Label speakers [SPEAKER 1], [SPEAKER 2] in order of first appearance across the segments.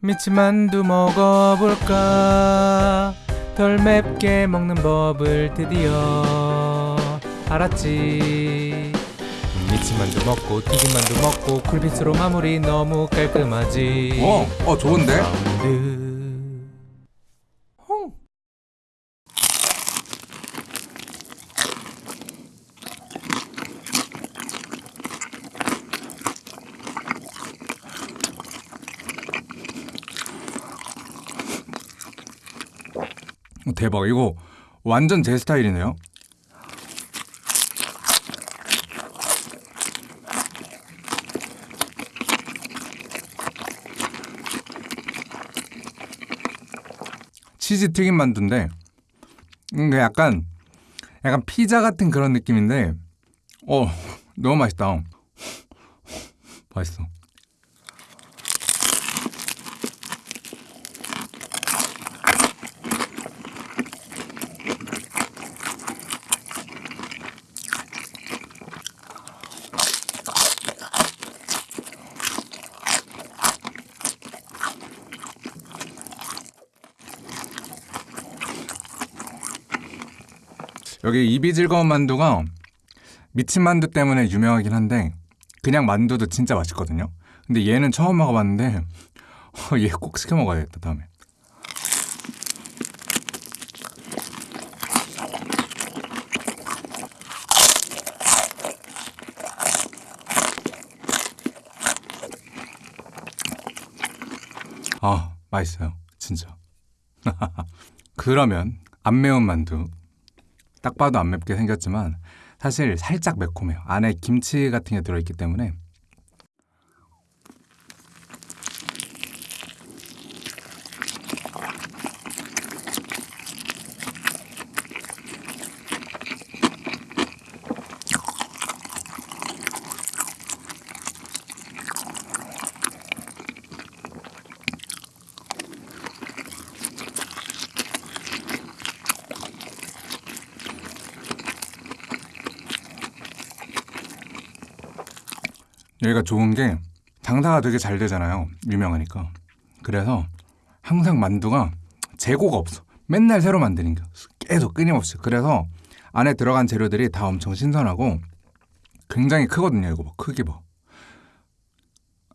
[SPEAKER 1] 미치만두 먹어볼까? 덜 맵게 먹는 법을 드디어 알았지. 미치만두 먹고 튀김만두 먹고 쿨피스로 마무리 너무 깔끔하지.
[SPEAKER 2] 어, 어 좋은데? 대박 이거 완전 제 스타일이네요. 치즈 튀김 만두인데 음, 그 약간 약간 피자 같은 그런 느낌인데 어 너무 맛있다. 맛있어. 여기 입이 즐거운 만두가 미친 만두 때문에 유명하긴 한데 그냥 만두도 진짜 맛있거든요. 근데 얘는 처음 먹어봤는데 얘 꼭 시켜 먹어야겠다 다음에. 아 맛있어요 진짜. 그러면 안 매운 만두 딱 봐도 안 맵게 생겼지만 사실 살짝 매콤해요. 안에 김치 같은 게 들어있기 때문에 여기가 좋은 게 장사가 되게 잘 되잖아요. 유명하니까. 그래서 항상 만두가 재고가 없어. 맨날 새로 만드는 게 계속 끊임없이. 그래서 안에 들어간 재료들이 다 엄청 신선하고 굉장히 크거든요. 이거 봐. 크기 봐.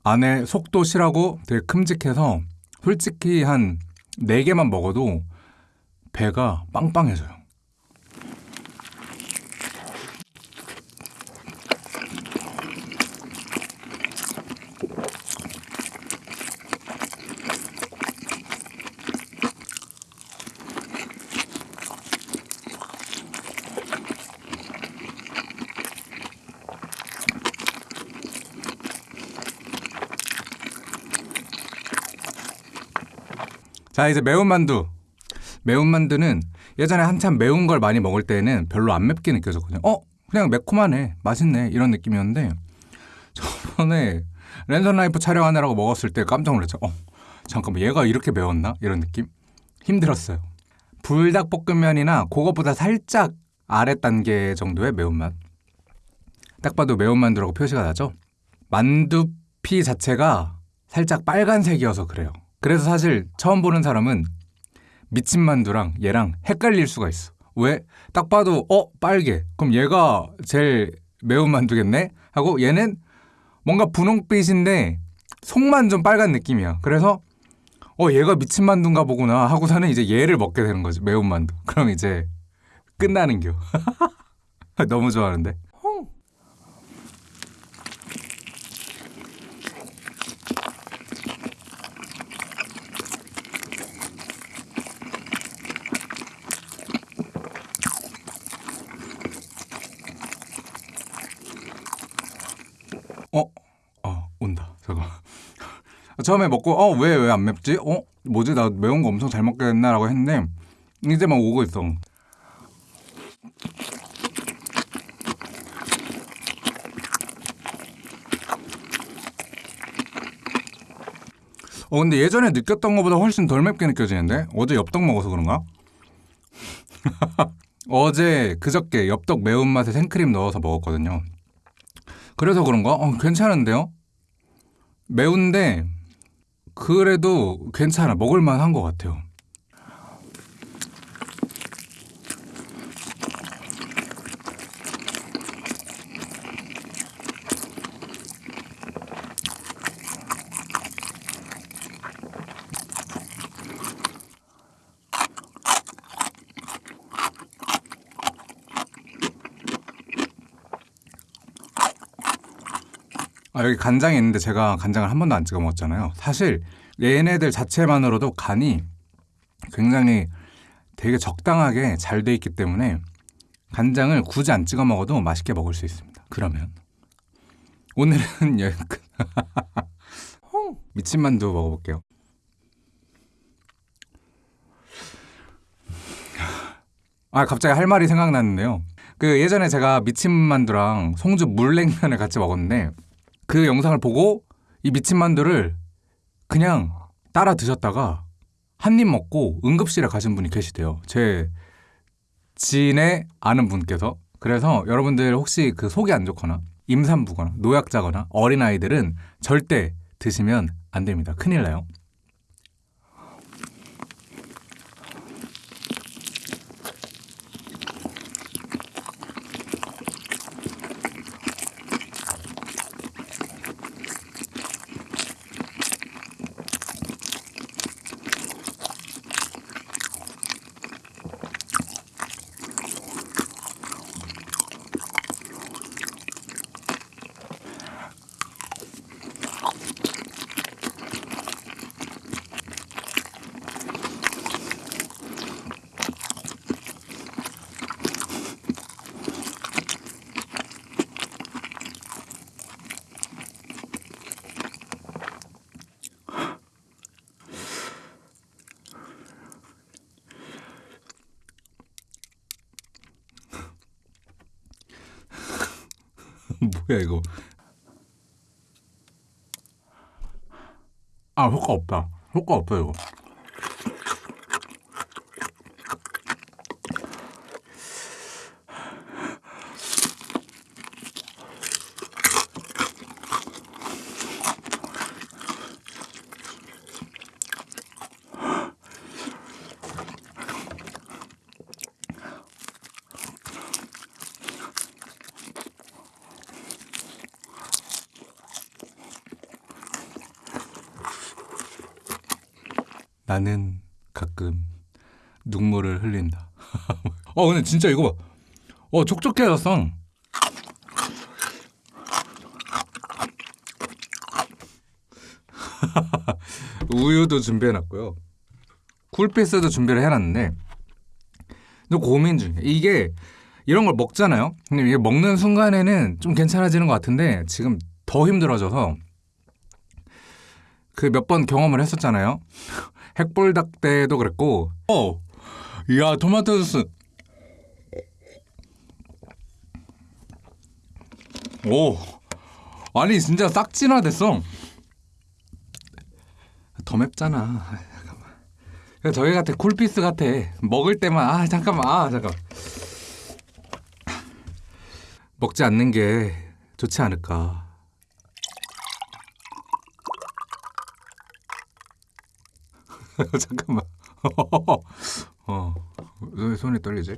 [SPEAKER 2] 안에 속도 실하고 되게 큼직해서 솔직히 한 4개만 먹어도 배가 빵빵해져요. 자 이제 매운 만두. 매운 만두는 예전에 한참 매운 걸 많이 먹을 때는 별로 안 맵게 느껴졌거든요. 어? 그냥 매콤하네 맛있네 이런 느낌이었는데 저번에 랜선 라이프 촬영하느라고 먹었을 때 깜짝 놀랐죠. 어 잠깐만 얘가 이렇게 매웠나? 이런 느낌? 힘들었어요. 불닭볶음면이나 그것보다 살짝 아래 단계 정도의 매운맛. 딱 봐도 매운 만두라고 표시가 나죠? 만두피 자체가 살짝 빨간색이어서 그래요 그래서 사실 처음 보는 사람은 미친 만두랑 얘랑 헷갈릴 수가 있어. 왜? 딱 봐도 어 빨개. 그럼 얘가 제일 매운 만두겠네? 하고 얘는 뭔가 분홍빛인데 속만 좀 빨간 느낌이야. 그래서 어 얘가 미친 만두인가 보구나 하고서는 이제 얘를 먹게 되는 거지 매운 만두. 그럼 이제 끝나는 겨. 너무 좋아하는데. 어? 어 온다 잠깐 처음에 먹고 어 왜 왜 안 맵지? 어? 뭐지 나 매운 거 엄청 잘 먹겠나라고 했는데 이제 막 오고 있어 어 근데 예전에 느꼈던 것보다 훨씬 덜 맵게 느껴지는데 어제 엽떡 먹어서 그런가? 어제 그저께 엽떡 매운맛에 생크림 넣어서 먹었거든요 그래서 그런가? 어, 괜찮은데요? 매운데 그래도 괜찮아. 먹을만 한 것 같아요. 아, 여기 간장이 있는데 제가 간장을 한 번도 안 찍어 먹었잖아요. 사실 얘네들 자체만으로도 간이 굉장히 되게 적당하게 잘 돼 있기 때문에 간장을 굳이 안 찍어 먹어도 맛있게 먹을 수 있습니다. 그러면 오늘은 여기까지. 미친 만두 먹어볼게요. 아 갑자기 할 말이 생각났는데요. 그 예전에 제가 미친 만두랑 송주 물냉면을 같이 먹었는데 그 영상을 보고 이 미친 만두를 그냥 따라 드셨다가 한 입 먹고 응급실에 가신 분이 계시대요. 제 지인의 아는 분께서. 그래서 여러분들 혹시 그 속이 안 좋거나 임산부거나 노약자거나 어린아이들은 절대 드시면 안 됩니다. 큰일 나요. 뭐야 이거? 아 효과 없다. 효과 없어 이거. 나는 가끔 눈물을 흘린다. 어 근데 진짜 이거 봐. 어 촉촉해졌어. 우유도 준비해놨고요. 쿨피스도 준비를 해놨는데 또 고민 중이야. 이게 이런 걸 먹잖아요. 근데 이게 먹는 순간에는 좀 괜찮아지는 것 같은데 지금 더 힘들어져서 그 몇 번 경험을 했었잖아요. 핵불닭 때도 그랬고. 어, 야 토마토 소스. 오 아니 진짜 싹 진화됐어. 더 맵잖아. 아, 잠깐만. 저기 같아 쿨피스 같아. 먹을 때만 아 잠깐만 아 잠깐 먹지 않는 게 좋지 않을까 잠깐만. 어, 왜 손이 떨리지?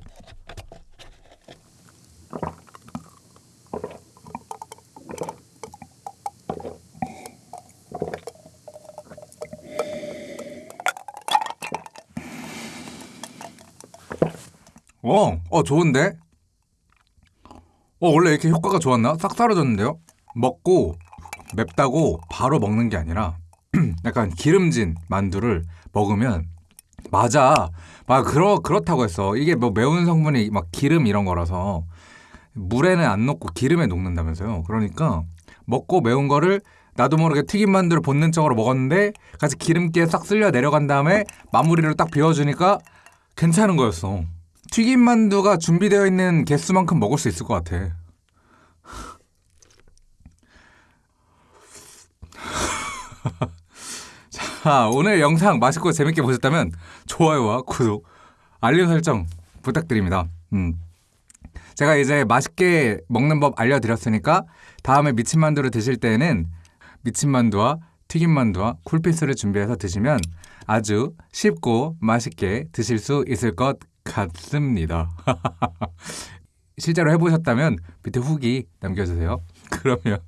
[SPEAKER 2] 어, 어 좋은데? 어 원래 이렇게 효과가 좋았나? 싹 사라졌는데요? 먹고 맵다고 바로 먹는 게 아니라 약간 기름진 만두를 먹으면 맞아. 막 그러 그렇다고 했어. 이게 뭐 매운 성분이 막 기름 이런 거라서 물에는 안 녹고 기름에 녹는다면서요. 그러니까 먹고 매운 거를 나도 모르게 튀김 만두를 본능적으로 먹었는데 같이 기름기에 싹 쓸려 내려간 다음에 마무리를 딱 비워주니까 괜찮은 거였어. 튀김 만두가 준비되어 있는 개수만큼 먹을 수 있을 것 같아. 자, 오늘 영상 맛있고 재밌게 보셨다면 좋아요와 구독, 알림 설정 부탁드립니다. 음. 제가 이제 맛있게 먹는 법 알려드렸으니까 다음에 미친만두를 드실 때에는 미친만두와 튀김만두와 쿨피스를 준비해서 드시면 아주 쉽고 맛있게 드실 수 있을 것 같습니다. 실제로 해보셨다면 밑에 후기 남겨주세요. 그러면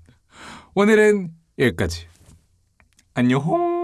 [SPEAKER 2] 오늘은 여기까지. 안녕!